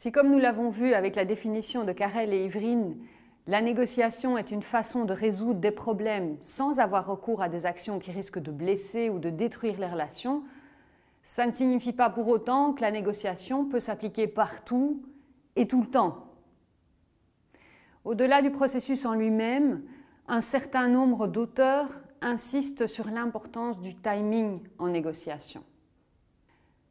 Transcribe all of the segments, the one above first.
Si, comme nous l'avons vu avec la définition de Carrel et Ivrine, la négociation est une façon de résoudre des problèmes sans avoir recours à des actions qui risquent de blesser ou de détruire les relations, ça ne signifie pas pour autant que la négociation peut s'appliquer partout et tout le temps. Au-delà du processus en lui-même, un certain nombre d'auteurs insistent sur l'importance du timing en négociation.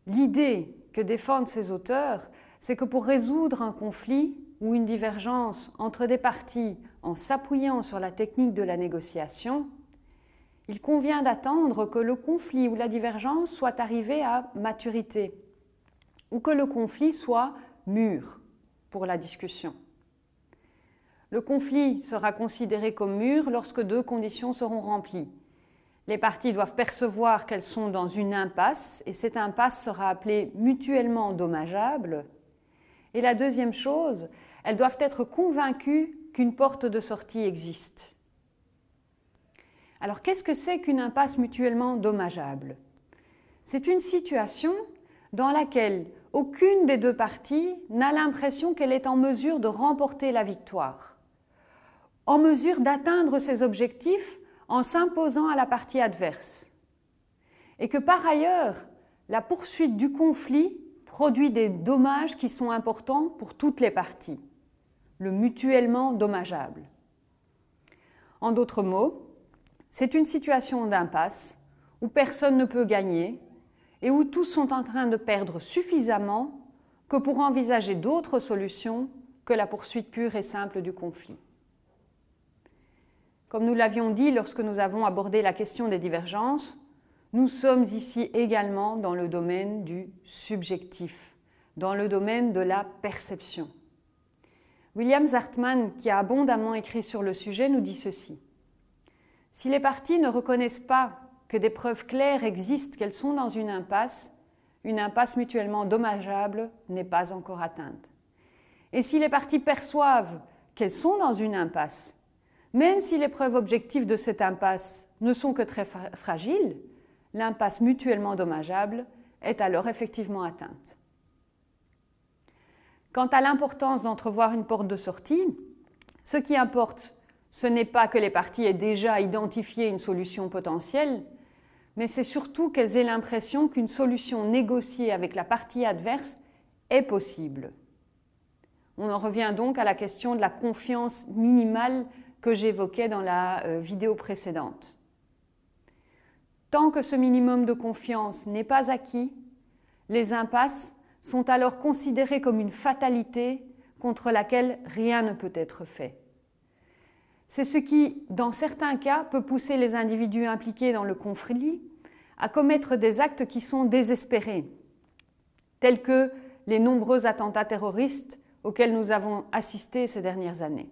L'idée que défendent ces auteurs, c'est que pour résoudre un conflit ou une divergence entre des parties en s'appuyant sur la technique de la négociation, il convient d'attendre que le conflit ou la divergence soit arrivé à maturité ou que le conflit soit mûr pour la discussion. Le conflit sera considéré comme mûr lorsque deux conditions seront remplies. Les parties doivent percevoir qu'elles sont dans une impasse et cette impasse sera appelée mutuellement dommageable. Et la deuxième chose, elles doivent être convaincues qu'une porte de sortie existe. Alors qu'est-ce que c'est qu'une impasse mutuellement dommageable? C'est une situation dans laquelle aucune des deux parties n'a l'impression qu'elle est en mesure de remporter la victoire, en mesure d'atteindre ses objectifs en s'imposant à la partie adverse, et que par ailleurs, la poursuite du conflit produit des dommages qui sont importants pour toutes les parties, le mutuellement dommageable. En d'autres mots, c'est une situation d'impasse où personne ne peut gagner et où tous sont en train de perdre suffisamment que pour envisager d'autres solutions que la poursuite pure et simple du conflit. Comme nous l'avions dit lorsque nous avons abordé la question des divergences, nous sommes ici également dans le domaine du subjectif, dans le domaine de la perception. William Zartman, qui a abondamment écrit sur le sujet, nous dit ceci. Si les parties ne reconnaissent pas que des preuves claires existent qu'elles sont dans une impasse, une impasse mutuellement dommageable n'est pas encore atteinte. Et si les parties perçoivent qu'elles sont dans une impasse, même si les preuves objectives de cette impasse ne sont que très fragiles, l'impasse mutuellement dommageable est alors effectivement atteinte. Quant à l'importance d'entrevoir une porte de sortie, ce qui importe, ce n'est pas que les parties aient déjà identifié une solution potentielle, mais c'est surtout qu'elles aient l'impression qu'une solution négociée avec la partie adverse est possible. On en revient donc à la question de la confiance minimale que j'évoquais dans la euh, vidéo précédente. Tant que ce minimum de confiance n'est pas acquis, les impasses sont alors considérées comme une fatalité contre laquelle rien ne peut être fait. C'est ce qui, dans certains cas, peut pousser les individus impliqués dans le conflit à commettre des actes qui sont désespérés, tels que les nombreux attentats terroristes auxquels nous avons assisté ces dernières années.